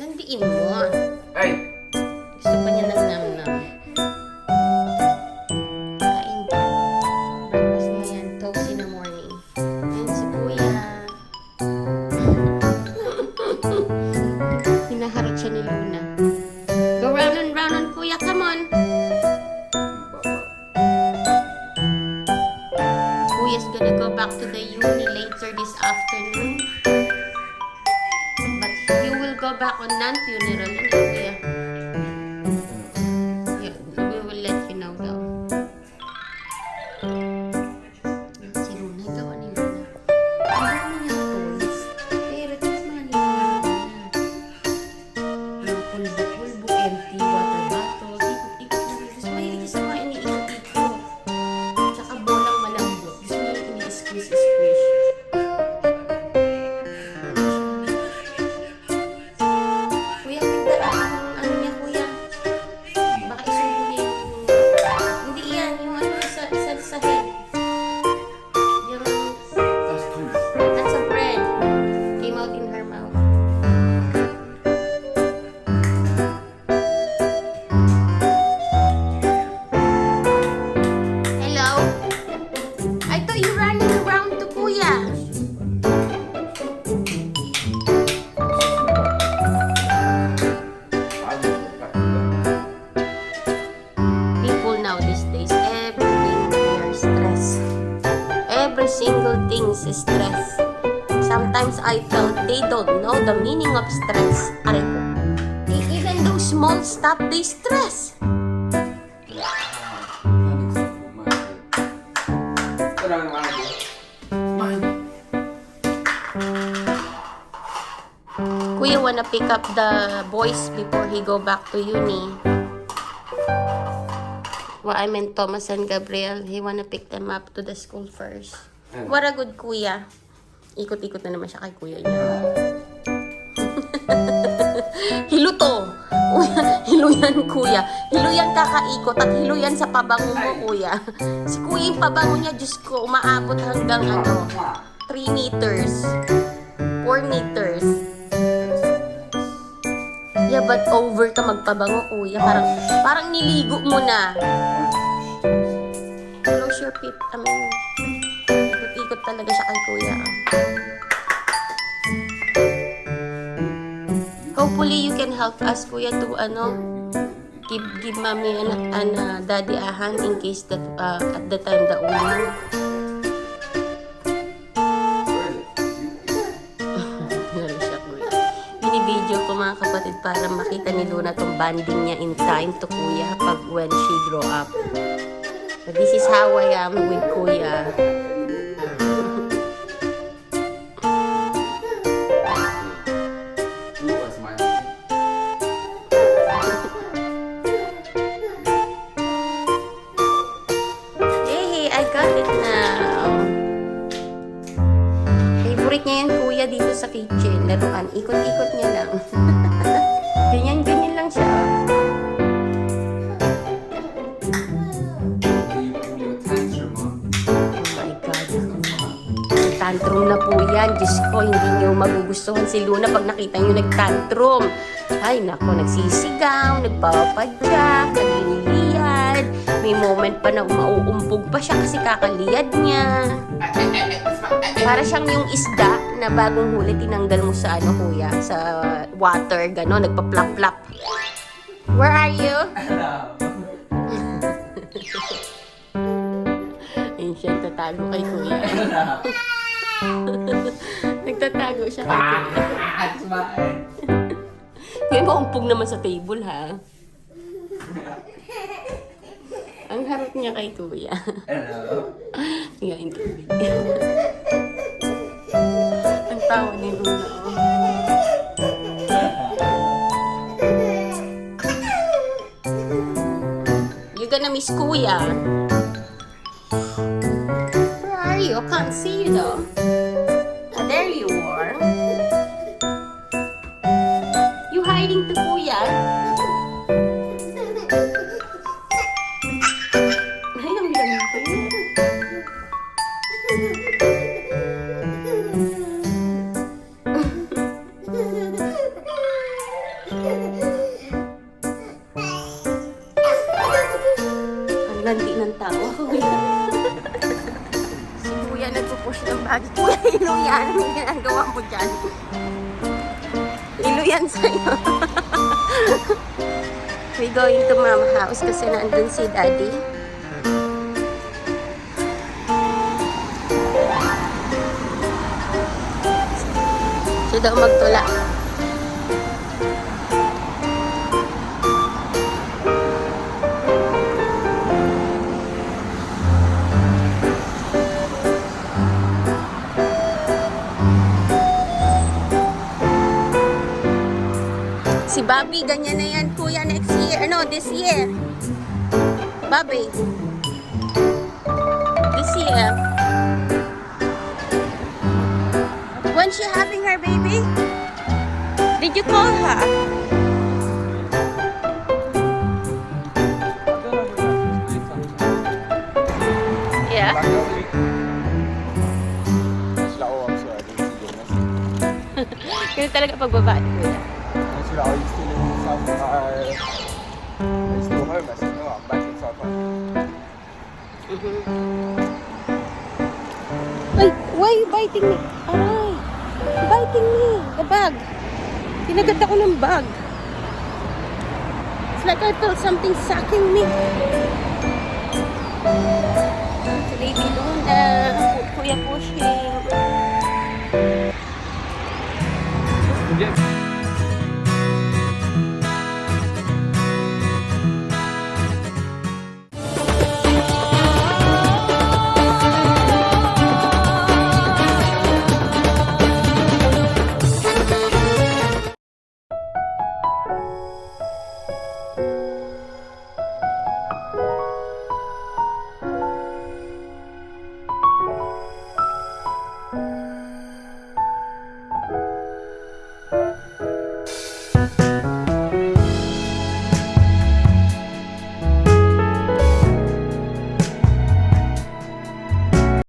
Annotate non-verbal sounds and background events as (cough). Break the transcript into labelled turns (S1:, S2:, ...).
S1: Landiin mo.
S2: Ay!
S1: Gusto pa niya ng nam-nam. Kain ka. Breakfast mo yan. Toast in the morning. Ayan si Kuya. (laughs) Hinaharot siya ni Luna. Go round and round on Kuya. Come on. Kuya's gonna go back to the uni later this afternoon. Back on non-funeral, I they don't know the meaning of stress. Aray ko. Even those small stuff, they stress. Kuya wanna pick up the boys before he go back to uni. Well, I meant Thomas and Gabriel. He wanna pick them up to the school first. What a good kuya. Ikot-ikot na naman siya kay kuya niya. (laughs) hilo to. hilo yan, kuya. Hilo yan kakaikot at hilo yan sa pabango mo, kuya. Si kuya yung pabango niya, Diyos ko, umaabot hanggang ano, 3 meters. 4 meters. Yeah, but over ka magpabango, kuya. Parang, parang niligo mo na. Close your pit. I mean, ikot-ikot talaga siya kay kuya. Hopefully, you can help us, kuya, to, ano, give, give mommy and, and uh, daddy a hand in case that, uh, at the time that we. (laughs) Binibideo ko mga kapatid para makita ni Luna tong banding niya in time to kuya pag when she grow up. So this is how I am with kuya. Favorite niya yung kuya dito sa kitchen. Laruan. Ikot-ikot niya lang. (laughs) ganyan, ganyan lang siya.
S3: Oh
S1: my God. Tantrum na po yan. Diyos ko, hindi niyo magugustuhan si Luna pag nakita niyo nagtantrum. Ay, nako, nagsisigaw, nagpapadyak, nagliliyad. May moment pa na umauumpog pa siya kasi kakaliyad niya. Para siyang yung isda na bagong huli tinanggal mo sa ano kuya, sa water, gano'n, nagpa-plap-plap. Where are you? (laughs) Ayun siya, tatago kay kuya. (laughs) Nagtatago siya kay kuya. (laughs) Ngayon maumpog naman sa table ha. Ang harap niya kay kuya. Nga yung tubig. Ang tawa ni Luna. oh. You gonna miss kuya? Where are you? I can't see you though. Ah, there you are. You hiding to kuya? Bag. Kuya, (laughs) ilo yan. Anong ginagawa mo dyan? Ilo yan sa'yo. (laughs) We going to mama house kasi nandun si daddy. Siya daw magtula. Si Bobby, ganyan na yan, kuya, next year. Ano, this year. Bobby. This year. When she having her baby? Did you call her? Yeah.
S2: sila ko ang sa ating sigurnas. Kung sila ko yung still in South Car. To home, as you know, I'm back in South Car.
S1: Ay, why you biting me? Aray, biting me. The bag. Tinagat ako ng bag. It's like I felt something sucking me. Si Baby Luna, Kuya Pushing.
S2: Yes.